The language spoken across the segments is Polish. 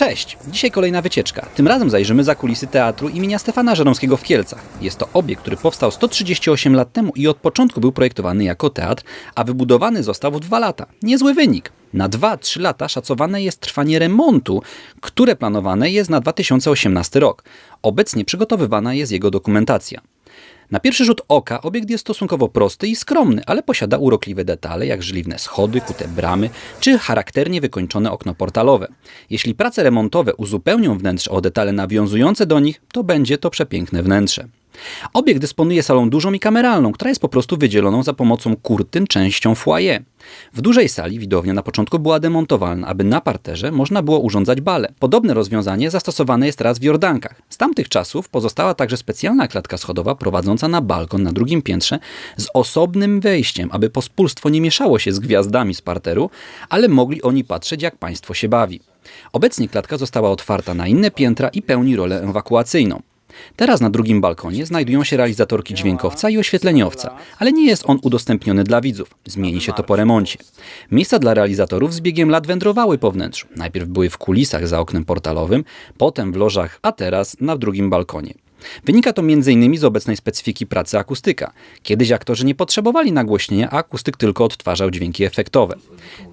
Cześć! Dzisiaj kolejna wycieczka. Tym razem zajrzymy za kulisy teatru imienia Stefana Żeromskiego w Kielcach. Jest to obiekt, który powstał 138 lat temu i od początku był projektowany jako teatr, a wybudowany został w dwa lata. Niezły wynik. Na 2-3 lata szacowane jest trwanie remontu, które planowane jest na 2018 rok. Obecnie przygotowywana jest jego dokumentacja. Na pierwszy rzut oka obiekt jest stosunkowo prosty i skromny, ale posiada urokliwe detale, jak żeliwne schody, kute bramy, czy charakternie wykończone okno portalowe. Jeśli prace remontowe uzupełnią wnętrze o detale nawiązujące do nich, to będzie to przepiękne wnętrze. Obiekt dysponuje salą dużą i kameralną, która jest po prostu wydzieloną za pomocą kurtyn częścią foyer. W dużej sali widownia na początku była demontowalna, aby na parterze można było urządzać bale. Podobne rozwiązanie zastosowane jest teraz w Jordankach. Z tamtych czasów pozostała także specjalna klatka schodowa prowadząca na balkon na drugim piętrze z osobnym wejściem, aby pospólstwo nie mieszało się z gwiazdami z parteru, ale mogli oni patrzeć jak państwo się bawi. Obecnie klatka została otwarta na inne piętra i pełni rolę ewakuacyjną. Teraz na drugim balkonie znajdują się realizatorki dźwiękowca i oświetleniowca, ale nie jest on udostępniony dla widzów. Zmieni się to po remoncie. Miejsca dla realizatorów z biegiem lat wędrowały po wnętrzu. Najpierw były w kulisach za oknem portalowym, potem w lożach, a teraz na drugim balkonie. Wynika to m.in. z obecnej specyfiki pracy akustyka. Kiedyś aktorzy nie potrzebowali nagłośnienia, a akustyk tylko odtwarzał dźwięki efektowe.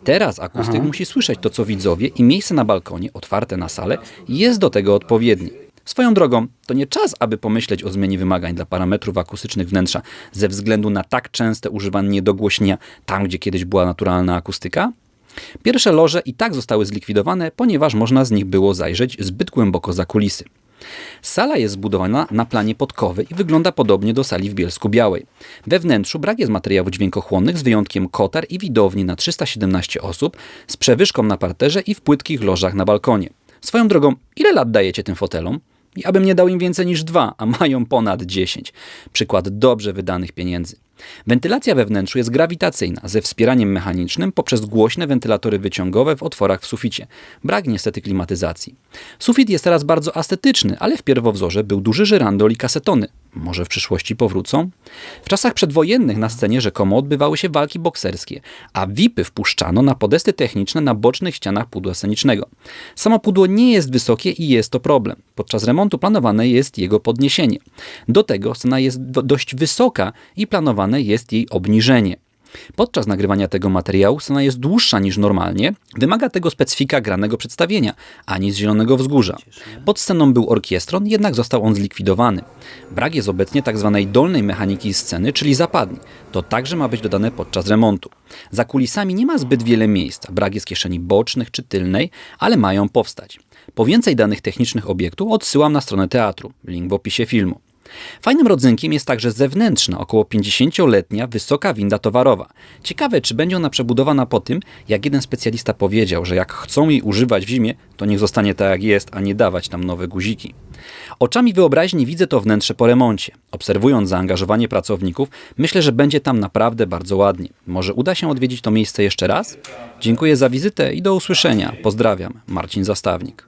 Teraz akustyk musi słyszeć to, co widzowie i miejsce na balkonie, otwarte na salę, jest do tego odpowiednie. Swoją drogą, to nie czas, aby pomyśleć o zmianie wymagań dla parametrów akustycznych wnętrza ze względu na tak częste używanie dogłośnienia tam, gdzie kiedyś była naturalna akustyka? Pierwsze loże i tak zostały zlikwidowane, ponieważ można z nich było zajrzeć zbyt głęboko za kulisy. Sala jest zbudowana na planie podkowy i wygląda podobnie do sali w Bielsku Białej. We wnętrzu brak jest materiałów dźwiękochłonnych z wyjątkiem kotar i widowni na 317 osób z przewyżką na parterze i w płytkich lożach na balkonie. Swoją drogą, ile lat dajecie tym fotelom? I abym nie dał im więcej niż dwa, a mają ponad 10. Przykład dobrze wydanych pieniędzy. Wentylacja we wnętrzu jest grawitacyjna, ze wspieraniem mechanicznym poprzez głośne wentylatory wyciągowe w otworach w suficie. Brak niestety klimatyzacji. Sufit jest teraz bardzo estetyczny, ale w pierwowzorze był duży żyrandol i kasetony. Może w przyszłości powrócą? W czasach przedwojennych na scenie rzekomo odbywały się walki bokserskie, a VIPy wpuszczano na podesty techniczne na bocznych ścianach pudła scenicznego. Samo pudło nie jest wysokie i jest to problem. Podczas remontu planowane jest jego podniesienie. Do tego scena jest dość wysoka i planowane jest jej obniżenie. Podczas nagrywania tego materiału scena jest dłuższa niż normalnie, wymaga tego specyfika granego przedstawienia, ani z Zielonego Wzgórza. Pod sceną był orkiestron, jednak został on zlikwidowany. Brak jest obecnie tzw. Tak dolnej mechaniki sceny, czyli zapadni. To także ma być dodane podczas remontu. Za kulisami nie ma zbyt wiele miejsca, brak jest kieszeni bocznych czy tylnej, ale mają powstać. Po więcej danych technicznych obiektu odsyłam na stronę teatru, link w opisie filmu. Fajnym rodzynkiem jest także zewnętrzna, około 50-letnia, wysoka winda towarowa. Ciekawe, czy będzie ona przebudowana po tym, jak jeden specjalista powiedział, że jak chcą jej używać w zimie, to niech zostanie tak jak jest, a nie dawać tam nowe guziki. Oczami wyobraźni widzę to wnętrze po remoncie. Obserwując zaangażowanie pracowników, myślę, że będzie tam naprawdę bardzo ładnie. Może uda się odwiedzić to miejsce jeszcze raz? Dziękuję za wizytę i do usłyszenia. Pozdrawiam. Marcin Zastawnik.